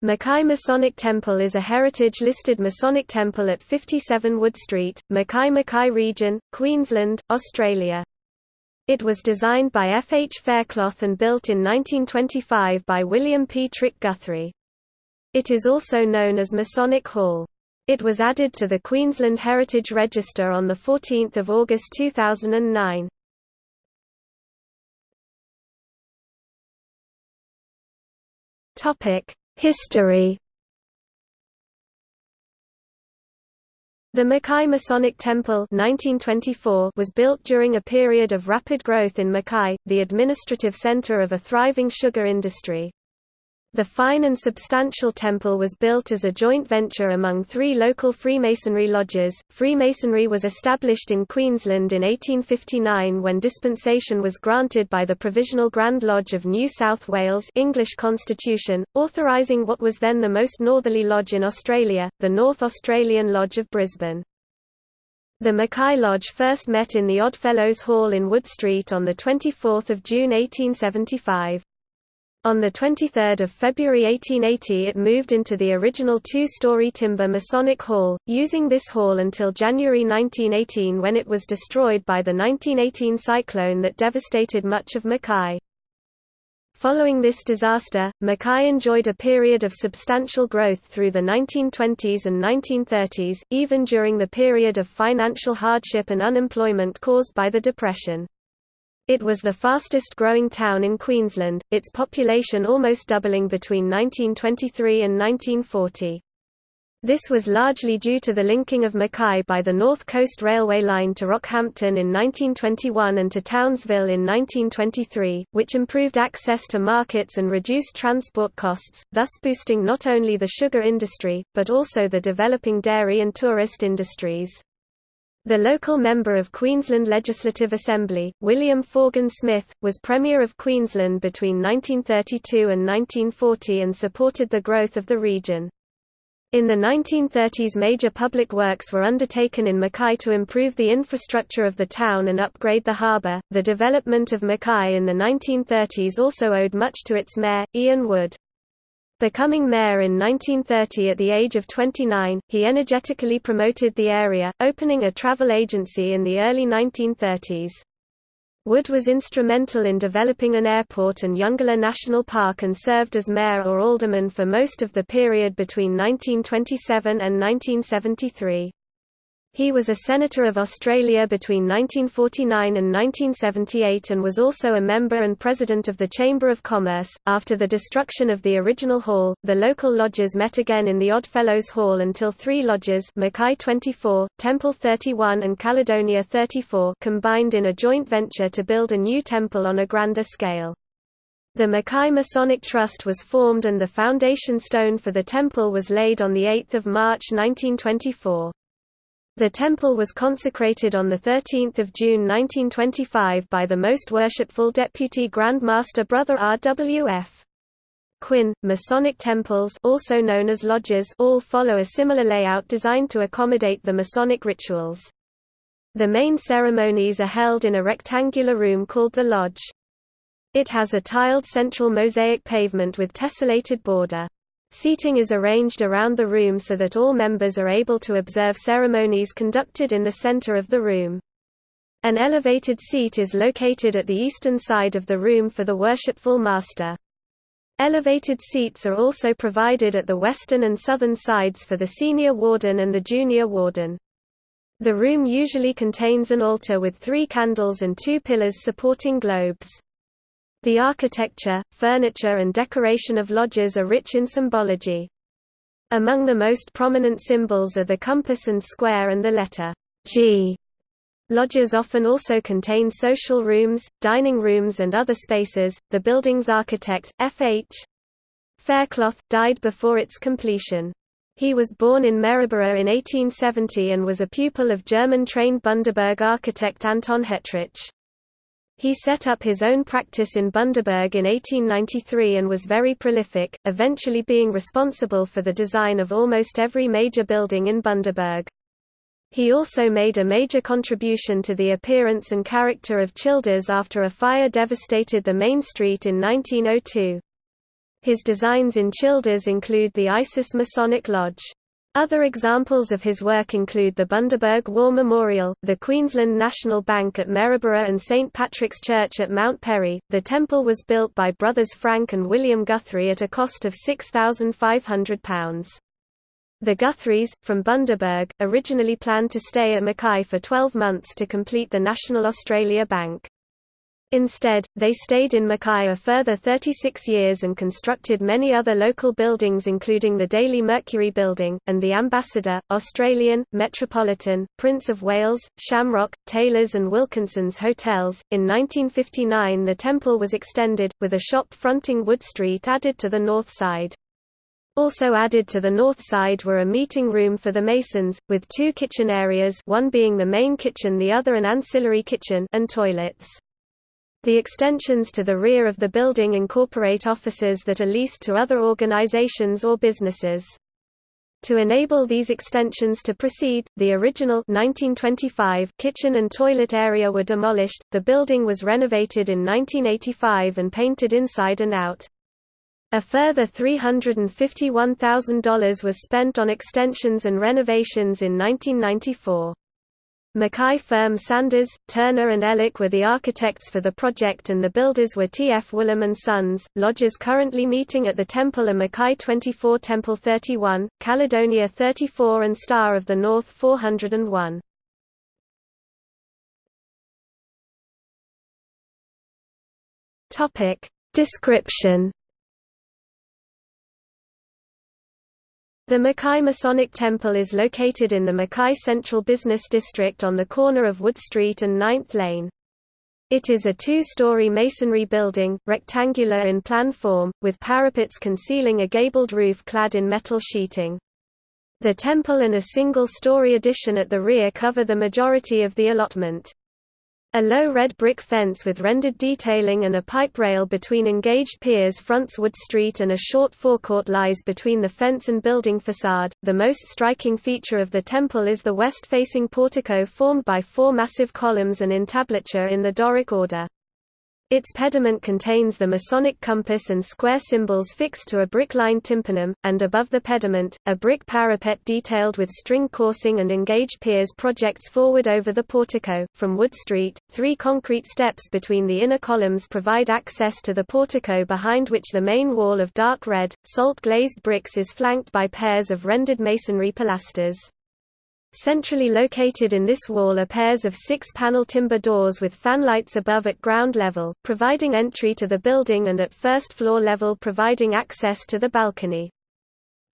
Mackay Masonic Temple is a heritage-listed Masonic temple at 57 Wood Street, Mackay Mackay Region, Queensland, Australia. It was designed by F. H. Faircloth and built in 1925 by William P. Trick Guthrie. It is also known as Masonic Hall. It was added to the Queensland Heritage Register on 14 August 2009. Topic History The Mackay Masonic Temple 1924 was built during a period of rapid growth in Mackay, the administrative center of a thriving sugar industry. The fine and substantial temple was built as a joint venture among three local Freemasonry lodges. Freemasonry was established in Queensland in 1859 when dispensation was granted by the Provisional Grand Lodge of New South Wales English Constitution, authorising what was then the most northerly lodge in Australia, the North Australian Lodge of Brisbane. The Mackay Lodge first met in the Oddfellows Hall in Wood Street on 24 June 1875. On 23 February 1880 it moved into the original two-story timber Masonic Hall, using this hall until January 1918 when it was destroyed by the 1918 cyclone that devastated much of Mackay. Following this disaster, Mackay enjoyed a period of substantial growth through the 1920s and 1930s, even during the period of financial hardship and unemployment caused by the Depression. It was the fastest growing town in Queensland, its population almost doubling between 1923 and 1940. This was largely due to the linking of Mackay by the North Coast Railway line to Rockhampton in 1921 and to Townsville in 1923, which improved access to markets and reduced transport costs, thus boosting not only the sugar industry, but also the developing dairy and tourist industries. The local member of Queensland Legislative Assembly, William Forgan Smith, was Premier of Queensland between 1932 and 1940 and supported the growth of the region. In the 1930s major public works were undertaken in Mackay to improve the infrastructure of the town and upgrade the harbour. The development of Mackay in the 1930s also owed much to its mayor, Ian Wood. Becoming mayor in 1930 at the age of 29, he energetically promoted the area, opening a travel agency in the early 1930s. Wood was instrumental in developing an airport and Eungella National Park and served as mayor or alderman for most of the period between 1927 and 1973. He was a Senator of Australia between 1949 and 1978 and was also a member and president of the Chamber of Commerce. After the destruction of the original hall, the local lodges met again in the Oddfellows Hall until three lodges Mackay 24, Temple 31 and Caledonia 34 combined in a joint venture to build a new temple on a grander scale. The Mackay Masonic Trust was formed and the foundation stone for the temple was laid on 8 March 1924. The temple was consecrated on 13 June 1925 by the Most Worshipful Deputy Grand Master Brother R.W.F. Quinn. Masonic temples also known as lodges all follow a similar layout designed to accommodate the Masonic rituals. The main ceremonies are held in a rectangular room called the lodge. It has a tiled central mosaic pavement with tessellated border. Seating is arranged around the room so that all members are able to observe ceremonies conducted in the center of the room. An elevated seat is located at the eastern side of the room for the worshipful master. Elevated seats are also provided at the western and southern sides for the senior warden and the junior warden. The room usually contains an altar with three candles and two pillars supporting globes. The architecture, furniture and decoration of lodges are rich in symbology. Among the most prominent symbols are the compass and square and the letter G. Lodges often also contain social rooms, dining rooms and other spaces. The building's architect, F.H. Faircloth, died before its completion. He was born in Maryborough in 1870 and was a pupil of German-trained Bundaberg architect Anton Hettrich. He set up his own practice in Bundaberg in 1893 and was very prolific, eventually being responsible for the design of almost every major building in Bundaberg. He also made a major contribution to the appearance and character of Childers after a fire devastated the main street in 1902. His designs in Childers include the Isis Masonic Lodge. Other examples of his work include the Bundaberg War Memorial, the Queensland National Bank at Maryborough and St Patrick's Church at Mount Perry. The temple was built by brothers Frank and William Guthrie at a cost of £6,500. The Guthries, from Bundaberg, originally planned to stay at Mackay for 12 months to complete the National Australia Bank. Instead, they stayed in Mackay a further 36 years and constructed many other local buildings including the Daily Mercury Building, and the Ambassador, Australian, Metropolitan, Prince of Wales, Shamrock, Taylors and Wilkinson's hotels. In 1959 the temple was extended, with a shop fronting Wood Street added to the north side. Also added to the north side were a meeting room for the Masons, with two kitchen areas one being the main kitchen the other an ancillary kitchen and toilets. The extensions to the rear of the building incorporate offices that are leased to other organizations or businesses. To enable these extensions to proceed, the original 1925 kitchen and toilet area were demolished. The building was renovated in 1985 and painted inside and out. A further $351,000 was spent on extensions and renovations in 1994. Mackay firm Sanders, Turner and Ellick were the architects for the project and the builders were T. F. Woolham & Sons. Lodges currently meeting at the temple are Mackay 24 Temple 31, Caledonia 34 and Star of the North 401. Topic. Description The Mackay Masonic Temple is located in the Mackay Central Business District on the corner of Wood Street and 9th Lane. It is a two-story masonry building, rectangular in plan form, with parapets concealing a gabled roof clad in metal sheeting. The temple and a single-story addition at the rear cover the majority of the allotment. A low red brick fence with rendered detailing and a pipe rail between engaged piers fronts Wood Street and a short forecourt lies between the fence and building facade. The most striking feature of the temple is the west-facing portico formed by four massive columns and entablature in the Doric order. Its pediment contains the Masonic compass and square symbols fixed to a brick-lined tympanum, and above the pediment, a brick parapet detailed with string coursing and engaged piers projects forward over the portico. From Wood Street, three concrete steps between the inner columns provide access to the portico behind which the main wall of dark red, salt-glazed bricks is flanked by pairs of rendered masonry pilasters. Centrally located in this wall are pairs of six-panel timber doors with fanlights above at ground level, providing entry to the building and at first floor level providing access to the balcony.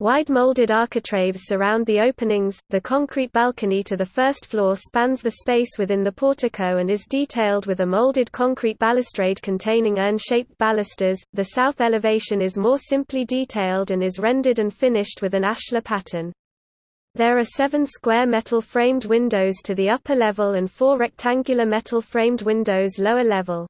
Wide molded architraves surround the openings. The concrete balcony to the first floor spans the space within the portico and is detailed with a molded concrete balustrade containing urn-shaped balusters. The south elevation is more simply detailed and is rendered and finished with an ashlar pattern. There are seven square metal-framed windows to the upper level and four rectangular metal-framed windows lower level.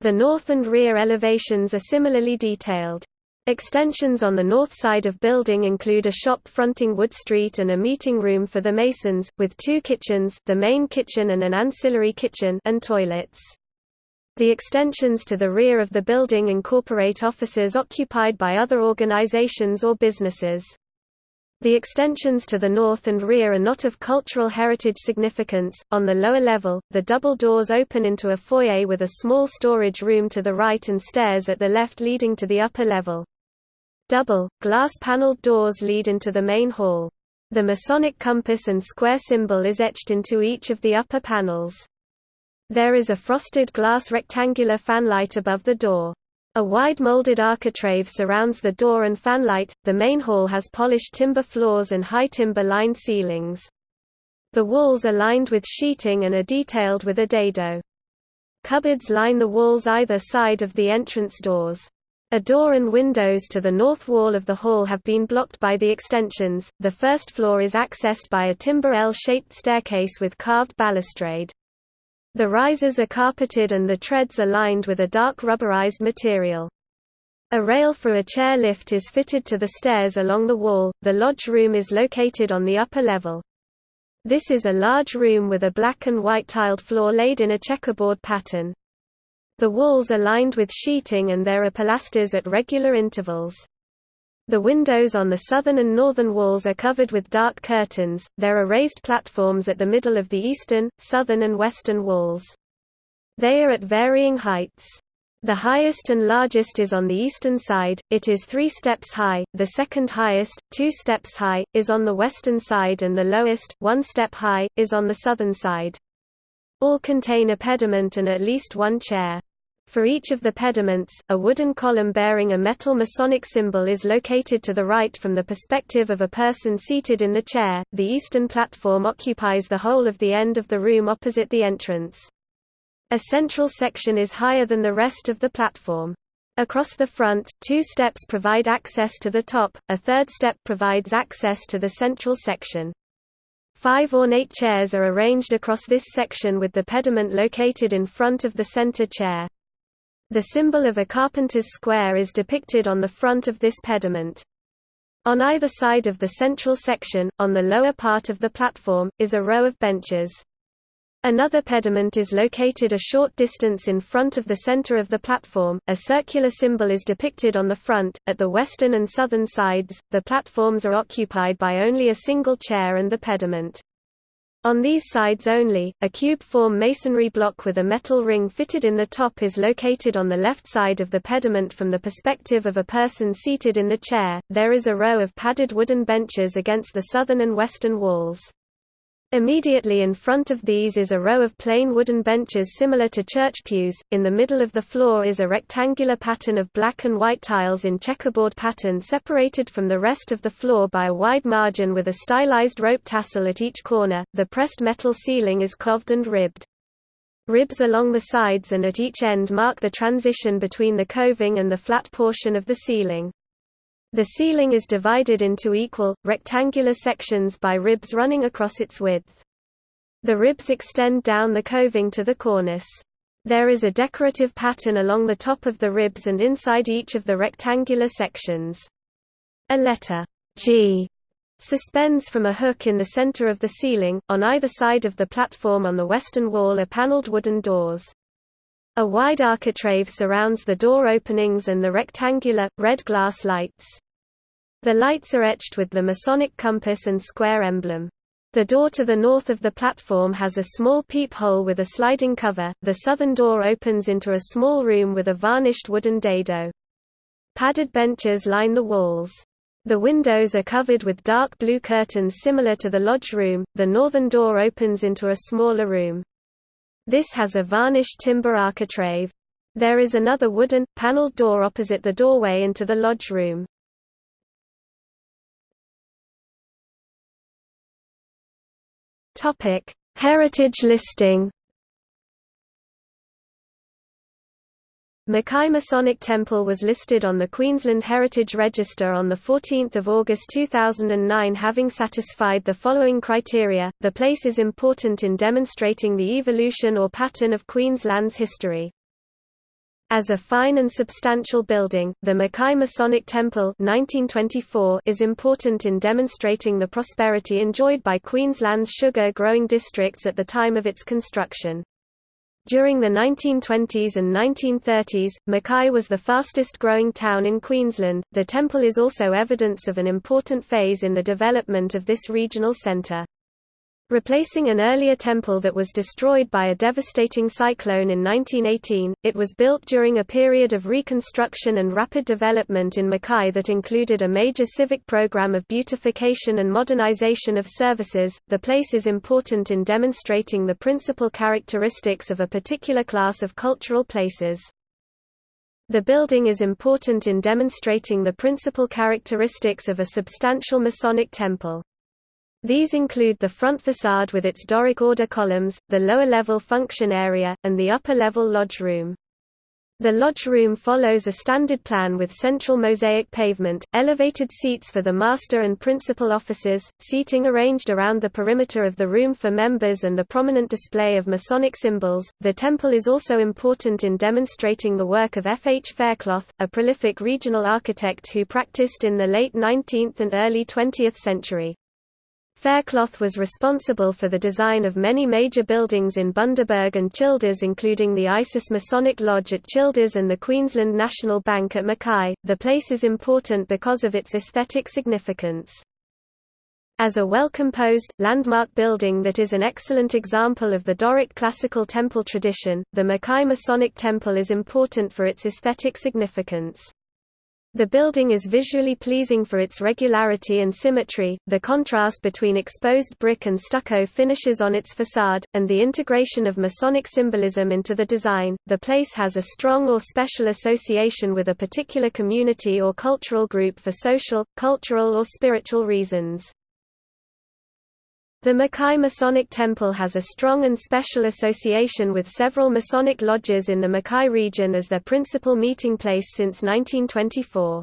The north and rear elevations are similarly detailed. Extensions on the north side of building include a shop fronting Wood Street and a meeting room for the Masons, with two kitchens the main kitchen and an ancillary kitchen and toilets. The extensions to the rear of the building incorporate offices occupied by other organizations or businesses. The extensions to the north and rear are not of cultural heritage significance. On the lower level, the double doors open into a foyer with a small storage room to the right and stairs at the left leading to the upper level. Double, glass-paneled doors lead into the main hall. The Masonic compass and square symbol is etched into each of the upper panels. There is a frosted glass rectangular fanlight above the door. A wide molded architrave surrounds the door and fanlight. The main hall has polished timber floors and high timber lined ceilings. The walls are lined with sheeting and are detailed with a dado. Cupboards line the walls either side of the entrance doors. A door and windows to the north wall of the hall have been blocked by the extensions. The first floor is accessed by a timber L-shaped staircase with carved balustrade. The risers are carpeted and the treads are lined with a dark rubberized material. A rail for a chair lift is fitted to the stairs along the wall. The lodge room is located on the upper level. This is a large room with a black and white tiled floor laid in a checkerboard pattern. The walls are lined with sheeting and there are pilasters at regular intervals. The windows on the southern and northern walls are covered with dark curtains. There are raised platforms at the middle of the eastern, southern, and western walls. They are at varying heights. The highest and largest is on the eastern side, it is three steps high, the second highest, two steps high, is on the western side and the lowest, one step high, is on the southern side. All contain a pediment and at least one chair. For each of the pediments, a wooden column bearing a metal Masonic symbol is located to the right from the perspective of a person seated in the chair. The eastern platform occupies the whole of the end of the room opposite the entrance. A central section is higher than the rest of the platform. Across the front, two steps provide access to the top, a third step provides access to the central section. Five ornate chairs are arranged across this section with the pediment located in front of the center chair. The symbol of a carpenter's square is depicted on the front of this pediment. On either side of the central section, on the lower part of the platform, is a row of benches. Another pediment is located a short distance in front of the center of the platform. A circular symbol is depicted on the front. At the western and southern sides, the platforms are occupied by only a single chair and the pediment. On these sides only, a cube-form masonry block with a metal ring fitted in the top is located on the left side of the pediment from the perspective of a person seated in the chair. There is a row of padded wooden benches against the southern and western walls. Immediately in front of these is a row of plain wooden benches similar to church pews. In the middle of the floor is a rectangular pattern of black and white tiles in checkerboard pattern separated from the rest of the floor by a wide margin with a stylized rope tassel at each corner. The pressed metal ceiling is coved and ribbed. Ribs along the sides and at each end mark the transition between the coving and the flat portion of the ceiling. The ceiling is divided into equal, rectangular sections by ribs running across its width. The ribs extend down the coving to the cornice. There is a decorative pattern along the top of the ribs and inside each of the rectangular sections. A letter G suspends from a hook in the center of the ceiling. On either side of the platform on the western wall are paneled wooden doors. A wide architrave surrounds the door openings and the rectangular, red glass lights. The lights are etched with the Masonic compass and square emblem. The door to the north of the platform has a small peephole with a sliding cover. The southern door opens into a small room with a varnished wooden dado. Padded benches line the walls. The windows are covered with dark blue curtains similar to the lodge room. The northern door opens into a smaller room. This has a varnished timber architrave. There is another wooden, paneled door opposite the doorway into the lodge room. Topic: Heritage listing. Mackay Masonic Temple was listed on the Queensland Heritage Register on 14 August 2009 having satisfied the following criteria, the place is important in demonstrating the evolution or pattern of Queensland's history. As a fine and substantial building, the Mackay Masonic Temple 1924 is important in demonstrating the prosperity enjoyed by Queensland's sugar-growing districts at the time of its construction. During the 1920s and 1930s, Mackay was the fastest growing town in Queensland. The temple is also evidence of an important phase in the development of this regional centre. Replacing an earlier temple that was destroyed by a devastating cyclone in 1918, it was built during a period of reconstruction and rapid development in Mackay that included a major civic program of beautification and modernization of services. The place is important in demonstrating the principal characteristics of a particular class of cultural places. The building is important in demonstrating the principal characteristics of a substantial Masonic temple. These include the front facade with its Doric order columns, the lower-level function area, and the upper-level lodge room. The lodge room follows a standard plan with central mosaic pavement, elevated seats for the master and principal officers, seating arranged around the perimeter of the room for members and the prominent display of Masonic symbols. The temple is also important in demonstrating the work of F. H. Faircloth, a prolific regional architect who practiced in the late 19th and early 20th century. Faircloth was responsible for the design of many major buildings in Bundaberg and Childers including the Isis Masonic Lodge at Childers and the Queensland National Bank at Mackay. The place is important because of its aesthetic significance. As a well-composed, landmark building that is an excellent example of the Doric classical temple tradition, the Mackay Masonic Temple is important for its aesthetic significance. The building is visually pleasing for its regularity and symmetry, the contrast between exposed brick and stucco finishes on its facade, and the integration of Masonic symbolism into the design. The place has a strong or special association with a particular community or cultural group for social, cultural or spiritual reasons. The Mackay Masonic Temple has a strong and special association with several Masonic lodges in the Mackay region as their principal meeting place since 1924.